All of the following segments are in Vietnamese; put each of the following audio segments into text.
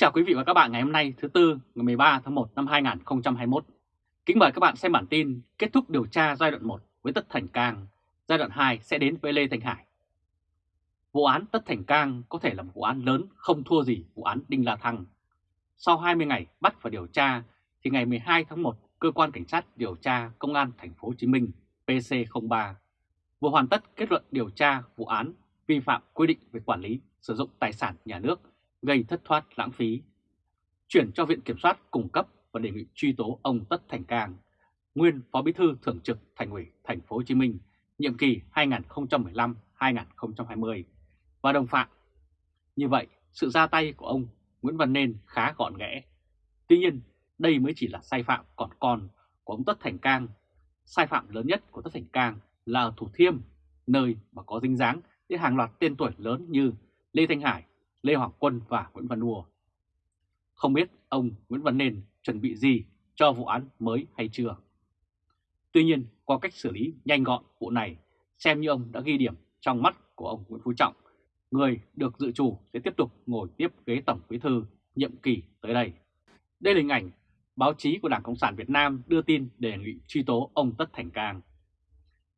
chào quý vị và các bạn ngày hôm nay thứ Tư ngày 13 tháng 1 năm 2021. Kính mời các bạn xem bản tin kết thúc điều tra giai đoạn 1 với Tất Thành Cang, giai đoạn 2 sẽ đến với Lê thành Hải. Vụ án Tất Thành Cang có thể là một vụ án lớn không thua gì vụ án Đinh La Thăng. Sau 20 ngày bắt và điều tra thì ngày 12 tháng 1, cơ quan cảnh sát điều tra Công an thành phố Hồ Chí Minh PC03 vừa hoàn tất kết luận điều tra vụ án vi phạm quy định về quản lý sử dụng tài sản nhà nước gây thất thoát lãng phí, chuyển cho Viện Kiểm soát cung cấp và đề nghị truy tố ông Tất Thành Cang, nguyên Phó Bí thư Thường trực Thành ủy Thành phố Hồ Chí Minh, nhiệm kỳ 2015-2020 và đồng phạm. Như vậy, sự ra tay của ông Nguyễn Văn Nên khá gọn ghẽ. Tuy nhiên, đây mới chỉ là sai phạm còn con của ông Tất Thành Cang. Sai phạm lớn nhất của Tất Thành Cang là ở Thủ Thiêm, nơi mà có dính dáng đến hàng loạt tên tuổi lớn như Lê Thanh Hải, Lê Hoàng Quân và Nguyễn Văn Đùa. Không biết ông Nguyễn Văn Nên chuẩn bị gì cho vụ án mới hay chưa? Tuy nhiên, qua cách xử lý nhanh gọn vụ này, xem như ông đã ghi điểm trong mắt của ông Nguyễn Phú Trọng, người được dự chủ sẽ tiếp tục ngồi tiếp ghế Tổng Bí Thư nhiệm kỳ tới đây. Đây là hình ảnh báo chí của Đảng Cộng sản Việt Nam đưa tin đề nghị truy tố ông Tất Thành Cang.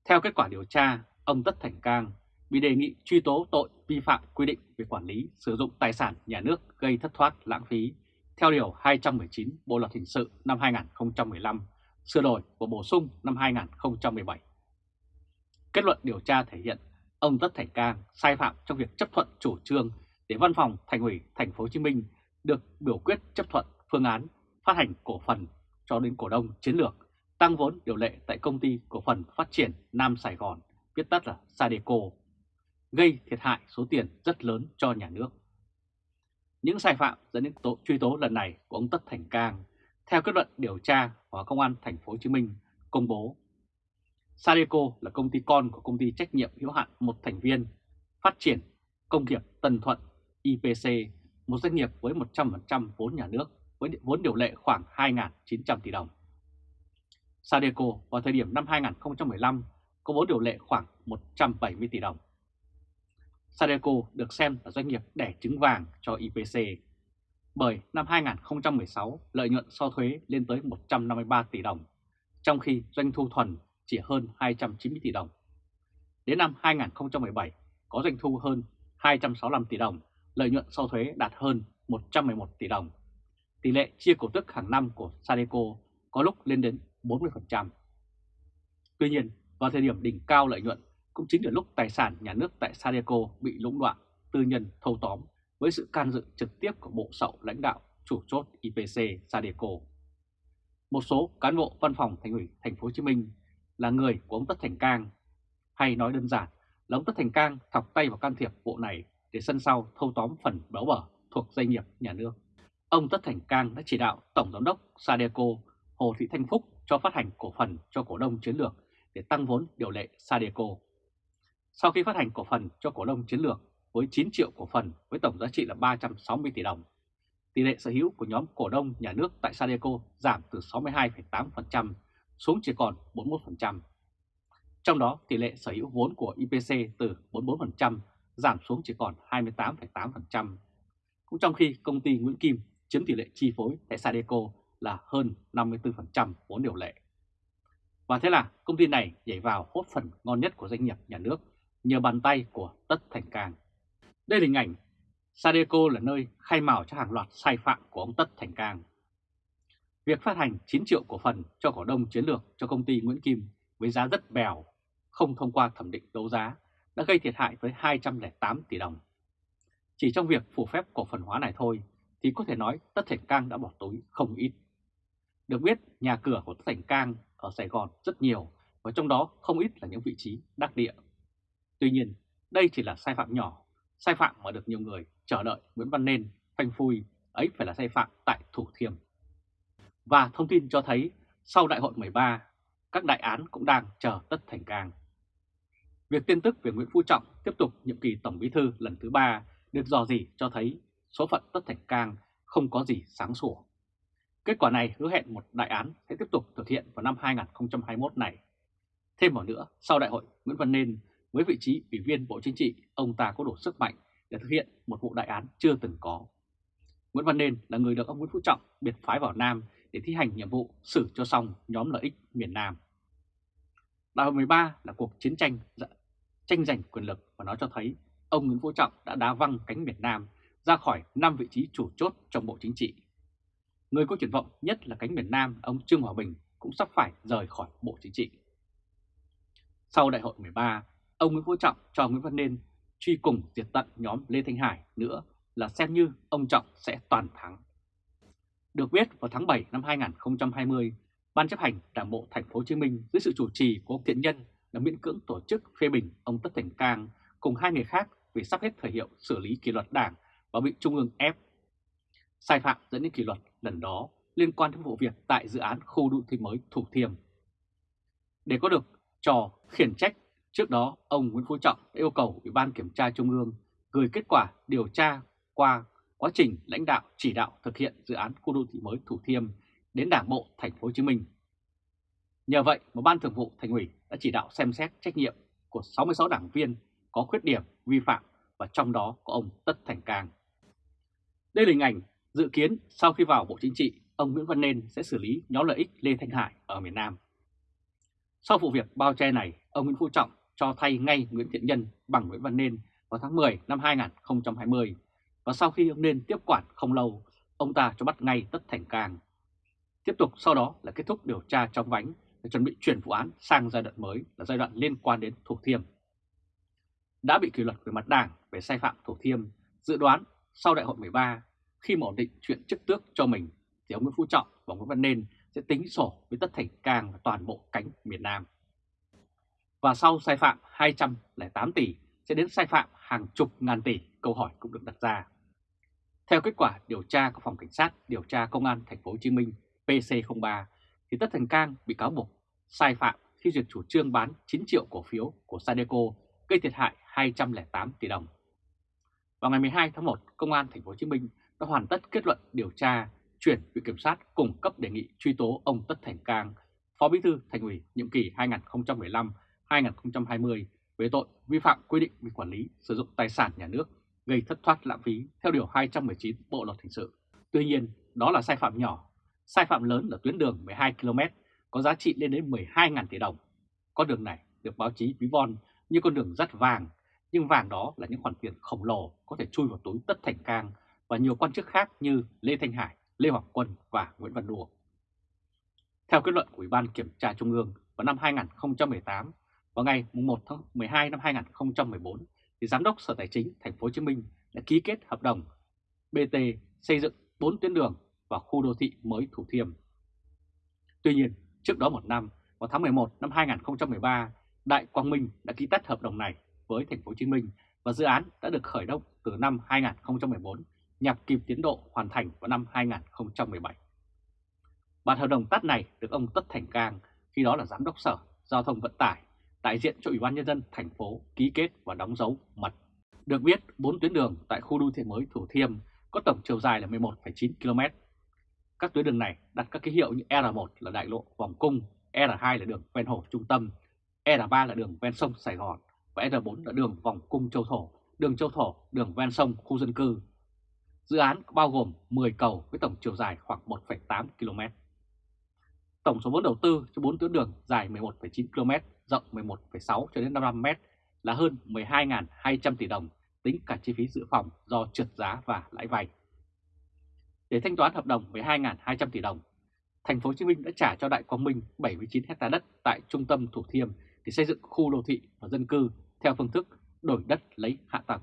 Theo kết quả điều tra, ông Tất Thành Cang bị đề nghị truy tố tội vi phạm quy định về quản lý sử dụng tài sản nhà nước gây thất thoát lãng phí theo Điều 219 Bộ Luật Hình sự năm 2015, sửa đổi và bổ sung năm 2017. Kết luận điều tra thể hiện ông Tất Thành Cang sai phạm trong việc chấp thuận chủ trương để Văn phòng Thành ủy Thành phố Hồ Chí Minh được biểu quyết chấp thuận phương án phát hành cổ phần cho đến cổ đông chiến lược tăng vốn điều lệ tại công ty cổ phần phát triển Nam Sài Gòn, viết tắt là Sadeco gây thiệt hại số tiền rất lớn cho nhà nước. Những sai phạm dẫn đến tội truy tố lần này của ông Tất Thành Cang theo kết luận điều tra của Công an Thành phố Hồ Chí Minh công bố. Sadeco là công ty con của công ty trách nhiệm hữu hạn một thành viên phát triển công nghiệp Tân Thuận IPC, một doanh nghiệp với 100% vốn nhà nước với vốn điều lệ khoảng 2.900 tỷ đồng. Sadeco vào thời điểm năm 2015 có vốn điều lệ khoảng 170 tỷ đồng. Sadeco được xem là doanh nghiệp đẻ trứng vàng cho IPC, bởi năm 2016 lợi nhuận sau thuế lên tới 153 tỷ đồng, trong khi doanh thu thuần chỉ hơn 290 tỷ đồng. Đến năm 2017 có doanh thu hơn 265 tỷ đồng, lợi nhuận sau thuế đạt hơn 111 tỷ đồng. Tỷ lệ chia cổ tức hàng năm của Sadeco có lúc lên đến 40%. Tuy nhiên, vào thời điểm đỉnh cao lợi nhuận cũng chính là lúc tài sản nhà nước tại Sadeco bị lũng đoạn, tư nhân thâu tóm với sự can dự trực tiếp của bộ sậu lãnh đạo chủ chốt IPC Sadeco. Một số cán bộ văn phòng thành ủy thành phố Hồ Chí Minh là người của ông Tất Thành Cang, hay nói đơn giản là ông Tất Thành Cang thọc tay vào can thiệp bộ này để sân sau thâu tóm phần béo bở thuộc doanh nghiệp nhà nước. Ông Tất Thành Cang đã chỉ đạo Tổng Giám đốc Sadeco Hồ Thị Thanh Phúc cho phát hành cổ phần cho cổ đông chiến lược để tăng vốn điều lệ Sadeco. Sau khi phát hành cổ phần cho cổ đông chiến lược với 9 triệu cổ phần với tổng giá trị là 360 tỷ đồng, tỷ lệ sở hữu của nhóm cổ đông nhà nước tại Sadeco giảm từ 62,8% xuống chỉ còn 41%. Trong đó, tỷ lệ sở hữu vốn của IPC từ 44% giảm xuống chỉ còn 28,8%. Cũng trong khi công ty Nguyễn Kim chiếm tỷ lệ chi phối tại Sadeco là hơn 54% vốn điều lệ. Và thế là công ty này nhảy vào hốt phần ngon nhất của doanh nghiệp nhà nước nhờ bàn tay của Tất Thành Cang. Đây là hình ảnh Sadeco là nơi khai mào cho hàng loạt sai phạm của ông Tất Thành Cang. Việc phát hành 9 triệu cổ phần cho cổ đông chiến lược cho công ty Nguyễn Kim với giá rất bèo, không thông qua thẩm định đấu giá, đã gây thiệt hại với 208 tỷ đồng. Chỉ trong việc phủ phép cổ phần hóa này thôi thì có thể nói Tất Thành Cang đã bỏ túi không ít. Được biết, nhà cửa của Tất Thành Cang ở Sài Gòn rất nhiều và trong đó không ít là những vị trí đắc địa Tuy nhiên, đây chỉ là sai phạm nhỏ, sai phạm mà được nhiều người chờ đợi Nguyễn Văn Nên phanh phui, ấy phải là sai phạm tại Thủ Thiêm. Và thông tin cho thấy sau đại hội 13, các đại án cũng đang chờ tất thành càng. Việc tin tức về Nguyễn Phú Trọng tiếp tục nhiệm kỳ Tổng Bí Thư lần thứ ba được dò dỉ cho thấy số phận tất thành cang không có gì sáng sủa. Kết quả này hứa hẹn một đại án sẽ tiếp tục thực hiện vào năm 2021 này. Thêm vào nữa, sau đại hội Nguyễn Văn Nên với vị trí Ủy viên Bộ Chính trị, ông ta có đủ sức mạnh để thực hiện một vụ đại án chưa từng có. Nguyễn Văn Nên là người được ông Nguyễn Phú Trọng biệt phái vào Nam để thi hành nhiệm vụ xử cho xong nhóm lợi ích miền Nam. Đại hội 13 là cuộc chiến tranh dạ, tranh giành quyền lực và nó cho thấy ông Nguyễn Phú Trọng đã đá văng cánh miền Nam ra khỏi 5 vị trí chủ chốt trong Bộ Chính trị. Người có triển vọng nhất là cánh miền Nam, ông Trương Hòa Bình cũng sắp phải rời khỏi Bộ Chính trị. Sau đại hội 13, ông Nguyễn Phú Trọng cho Nguyễn Văn Nên truy cùng diệt tận nhóm Lê Thanh Hải nữa là xem như ông Trọng sẽ toàn thắng. Được biết vào tháng 7 năm 2020, Ban chấp hành Đảng bộ Thành phố Hồ Chí Minh dưới sự chủ trì của ông Thiện Nhân đã miễn cưỡng tổ chức phê bình ông Tất Thành Cang cùng hai người khác vì sắp hết thời hiệu xử lý kỷ luật Đảng và bị Trung ương ép. Sai phạm dẫn đến kỷ luật lần đó liên quan đến vụ việc tại dự án khu đô thị mới Thủ Thiêm. Để có được trò khiển trách, trước đó ông Nguyễn Phú Trọng đã yêu cầu Ủy ban Kiểm tra Trung ương gửi kết quả điều tra qua quá trình lãnh đạo chỉ đạo thực hiện dự án khu đô thị mới Thủ Thiêm đến Đảng bộ Thành phố Hồ Chí Minh. Nhờ vậy mà Ban Thường vụ Thành ủy đã chỉ đạo xem xét trách nhiệm của 66 đảng viên có khuyết điểm vi phạm và trong đó có ông Tất Thành Cang. Đây là hình ảnh dự kiến sau khi vào Bộ Chính trị, ông Nguyễn Văn Nên sẽ xử lý nhóm lợi ích Lê Thanh Hải ở miền Nam. Sau vụ việc bao che này, ông Nguyễn Phú Trọng cho thay ngay Nguyễn Thiện Nhân bằng Nguyễn Văn Nên vào tháng 10 năm 2020 và sau khi ông Nên tiếp quản không lâu, ông ta cho bắt ngay Tất Thành Cang. Tiếp tục sau đó là kết thúc điều tra trong vánh để chuẩn bị chuyển vụ án sang giai đoạn mới là giai đoạn liên quan đến Thủ Thiêm. Đã bị kỷ luật về mặt đảng về sai phạm Thủ Thiêm, dự đoán sau đại hội 13 khi mà ổn định chuyện chức tước cho mình thì ông Nguyễn Phú Trọng và Nguyễn Văn Nên sẽ tính sổ với Tất Thành Cang và toàn bộ cánh miền Nam. Và sau sai phạm 208 tỷ sẽ đến sai phạm hàng chục ngàn tỷ, câu hỏi cũng được đặt ra. Theo kết quả điều tra của phòng cảnh sát điều tra công an thành phố Hồ Chí Minh PC03 thì Tất Thành Cang bị cáo buộc sai phạm khi duyệt chủ trương bán 9 triệu cổ phiếu của Sadeco gây thiệt hại 208 tỷ đồng. Vào ngày 12 tháng 1, Công an thành phố Hồ Chí Minh đã hoàn tất kết luận điều tra chuyển Viện Kiểm sát cung cấp đề nghị truy tố ông Tất Thành Cang, Phó Bí thư Thành ủy nhiệm kỳ 2020 về tội vi phạm quy định về quản lý sử dụng tài sản nhà nước gây thất thoát lãng phí theo Điều 219 Bộ Luật Hình sự. Tuy nhiên, đó là sai phạm nhỏ. Sai phạm lớn là tuyến đường 12 km có giá trị lên đến 12.000 tỷ đồng. Con đường này được báo chí ví von như con đường rất vàng, nhưng vàng đó là những khoản tiền khổng lồ có thể chui vào túi Tất Thành Cang và nhiều quan chức khác như Lê Thanh Hải, Lê Hoàng Quân và Nguyễn Văn Đùa. Theo kết luận của Ủy ban Kiểm tra Trung ương vào năm 2018, vào ngày 1 tháng 12 năm 2014, thì Giám đốc Sở Tài chính Thành phố Hồ Chí Minh đã ký kết hợp đồng BT xây dựng 4 tuyến đường và khu đô thị mới Thủ Thiêm. Tuy nhiên, trước đó một năm, vào tháng 11 năm 2013, Đại Quang Minh đã ký tắt hợp đồng này với Thành phố Hồ Chí Minh và dự án đã được khởi động từ năm 2014 nhằm kịp tiến độ hoàn thành vào năm 2017. Bản hợp đồng tắt này được ông Tất Thành Cang, khi đó là Giám đốc Sở Giao thông Vận tải, đại diện cho Ủy ban Nhân dân thành phố ký kết và đóng dấu mật. Được biết, 4 tuyến đường tại khu đô thị mới Thủ Thiêm có tổng chiều dài là 11,9 km. Các tuyến đường này đặt các ký hiệu như R1 là đại lộ vòng cung, R2 là đường ven hồ trung tâm, R3 là đường ven sông Sài Gòn và R4 là đường vòng cung Châu Thổ, đường Châu Thổ, đường ven sông khu dân cư. Dự án bao gồm 10 cầu với tổng chiều dài khoảng 1,8 km. Tổng số vốn đầu tư cho 4 tuyến đường dài 11,9 km, rộng 11,6 cho đến 55 m là hơn 12.200 tỷ đồng tính cả chi phí dự phòng do trượt giá và lãi vay. Để thanh toán hợp đồng 12.200 tỷ đồng, thành phố Hồ Chí Minh đã trả cho Đại Quang Minh 79 hecta đất tại trung tâm Thủ Thiêm để xây dựng khu đô thị và dân cư theo phương thức đổi đất lấy hạ tầng.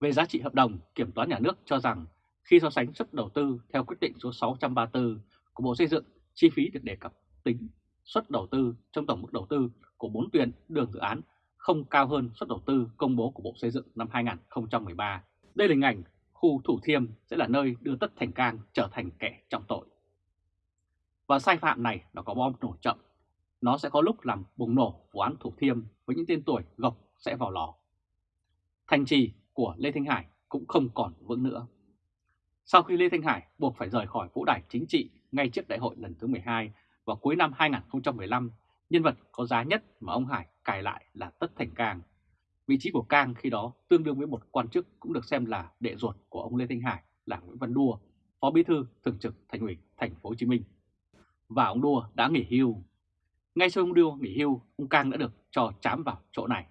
Về giá trị hợp đồng, Kiểm toán nhà nước cho rằng khi so sánh suất đầu tư theo quyết định số 634 của Bộ Xây dựng, chi phí được đề cập tính suất đầu tư trong tổng mức đầu tư của 4 tuyến đường dự án không cao hơn suất đầu tư công bố của Bộ Xây dựng năm 2013. Đây là hình ảnh khu Thủ Thiêm sẽ là nơi đưa Tất Thành Cang trở thành kẻ trọng tội. Và sai phạm này nó có bom nổ chậm. Nó sẽ có lúc làm bùng nổ vụ án Thủ Thiêm với những tên tuổi gộc sẽ vào lò. Thành trì của Lê Thanh Hải cũng không còn vững nữa. Sau khi Lê Thanh Hải buộc phải rời khỏi vũ đài chính trị ngay trước đại hội lần thứ 12 vào cuối năm 2015, nhân vật có giá nhất mà ông Hải cài lại là Tất Thành Cang. Vị trí của Cang khi đó tương đương với một quan chức cũng được xem là đệ ruột của ông Lê Thanh Hải là Nguyễn Văn Đua Phó Bí thư Thường trực Thành ủy Thành phố Hồ Chí Minh. Và ông Đua đã nghỉ hưu. Ngay sau ông Đua nghỉ hưu, ông Cang đã được cho chám vào chỗ này.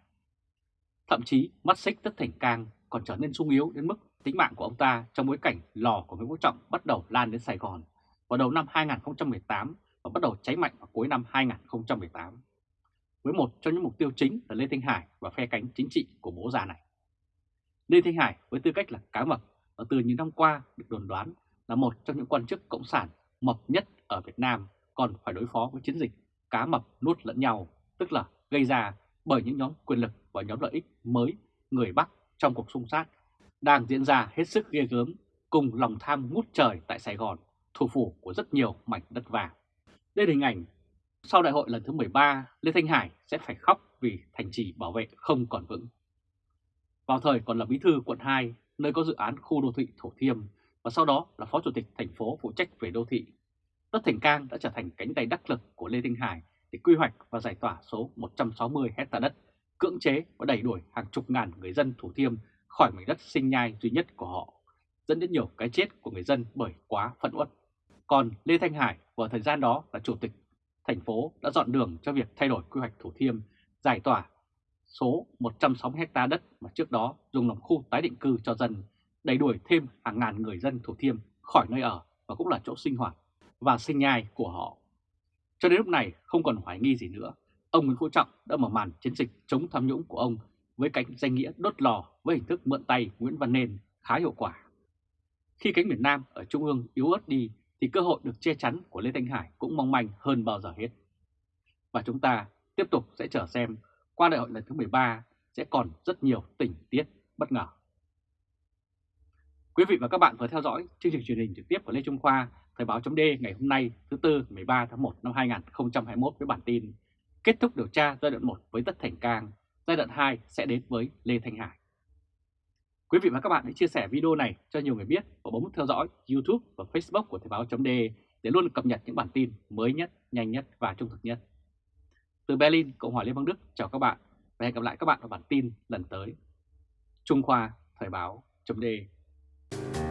Thậm chí mắt xích Tất Thành Cang còn trở nên sung yếu đến mức tính mạng của ông ta trong bối cảnh lò của Nguyễn Phú Trọng bắt đầu lan đến Sài Gòn vào đầu năm 2018 và bắt đầu cháy mạnh vào cuối năm 2018. Với một trong những mục tiêu chính là Lê Thanh Hải và phe cánh chính trị của bố già này. Lê Thanh Hải với tư cách là cá mập và từ những năm qua được đồn đoán là một trong những quan chức cộng sản mập nhất ở Việt Nam còn phải đối phó với chiến dịch cá mập nuốt lẫn nhau, tức là gây ra bởi những nhóm quyền lực và nhóm lợi ích mới người Bắc trong cuộc xung sát đang diễn ra hết sức ghê gớm cùng lòng tham ngút trời tại Sài Gòn, thủ phủ của rất nhiều mảnh đất vàng. Đây là hình ảnh sau đại hội lần thứ 13, Lê Thanh Hải sẽ phải khóc vì thành trì bảo vệ không còn vững. Vào thời còn là bí thư quận 2, nơi có dự án khu đô thị Thổ Thiêm và sau đó là phó chủ tịch thành phố phụ trách về đô thị, Tất Thành Cang đã trở thành cánh tay đắc lực của Lê Thanh Hải để quy hoạch và giải tỏa số 160 hecta đất, cưỡng chế và đẩy đuổi hàng chục ngàn người dân Thủ Thiêm khỏi mảnh đất sinh nhai duy nhất của họ, dẫn đến nhiều cái chết của người dân bởi quá phẫn uất. Còn Lê Thanh Hải vào thời gian đó là chủ tịch thành phố đã dọn đường cho việc thay đổi quy hoạch Thủ Thiêm, giải tỏa số 160 ha đất mà trước đó dùng làm khu tái định cư cho dân, đẩy đuổi thêm hàng ngàn người dân Thủ Thiêm khỏi nơi ở và cũng là chỗ sinh hoạt và sinh nhai của họ. Cho đến lúc này không còn hoài nghi gì nữa, ông Nguyễn Phú Trọng đã mở màn chiến dịch chống tham nhũng của ông với cánh danh nghĩa đốt lò với hình thức mượn tay Nguyễn Văn Nên khá hiệu quả. Khi cánh miền Nam ở Trung ương yếu ớt đi thì cơ hội được che chắn của Lê Thanh Hải cũng mong manh hơn bao giờ hết. Và chúng ta tiếp tục sẽ chờ xem qua đại hội lần thứ 13 sẽ còn rất nhiều tình tiết bất ngờ. Quý vị và các bạn vừa theo dõi chương trình truyền hình trực tiếp của Lê Trung Khoa, Thời báo chấm ngày hôm nay thứ Tư 13 tháng 1 năm 2021 với bản tin Kết thúc điều tra giai đoạn 1 với Tất Thành Cang, giai đoạn 2 sẽ đến với Lê Thanh Hải. Quý vị và các bạn hãy chia sẻ video này cho nhiều người biết và bấm theo dõi YouTube và Facebook của Thời Báo .de để luôn cập nhật những bản tin mới nhất, nhanh nhất và trung thực nhất. Từ Berlin, Cộng hòa Liên bang Đức chào các bạn và hẹn gặp lại các bạn ở bản tin lần tới. Trung Khoa Thời Báo .de.